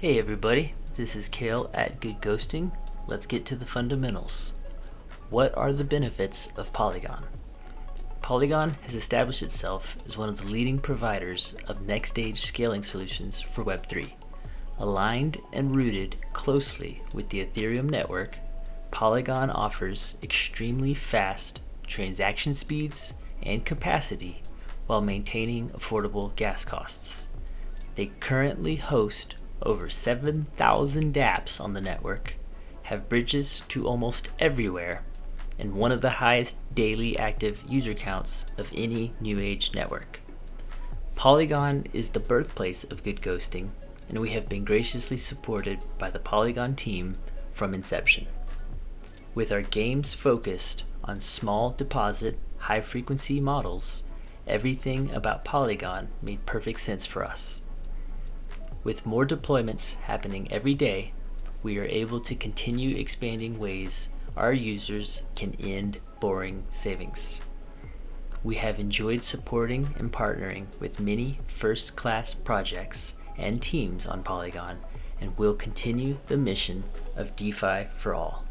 Hey everybody, this is Kale at Good Ghosting. Let's get to the fundamentals. What are the benefits of Polygon? Polygon has established itself as one of the leading providers of next stage scaling solutions for Web3. Aligned and rooted closely with the Ethereum network, Polygon offers extremely fast transaction speeds and capacity while maintaining affordable gas costs. They currently host over 7,000 dApps on the network, have bridges to almost everywhere, and one of the highest daily active user counts of any New Age network. Polygon is the birthplace of good ghosting, and we have been graciously supported by the Polygon team from inception. With our games focused on small deposit, high frequency models, everything about Polygon made perfect sense for us. With more deployments happening every day, we are able to continue expanding ways our users can end boring savings. We have enjoyed supporting and partnering with many first-class projects and teams on Polygon and will continue the mission of DeFi for all.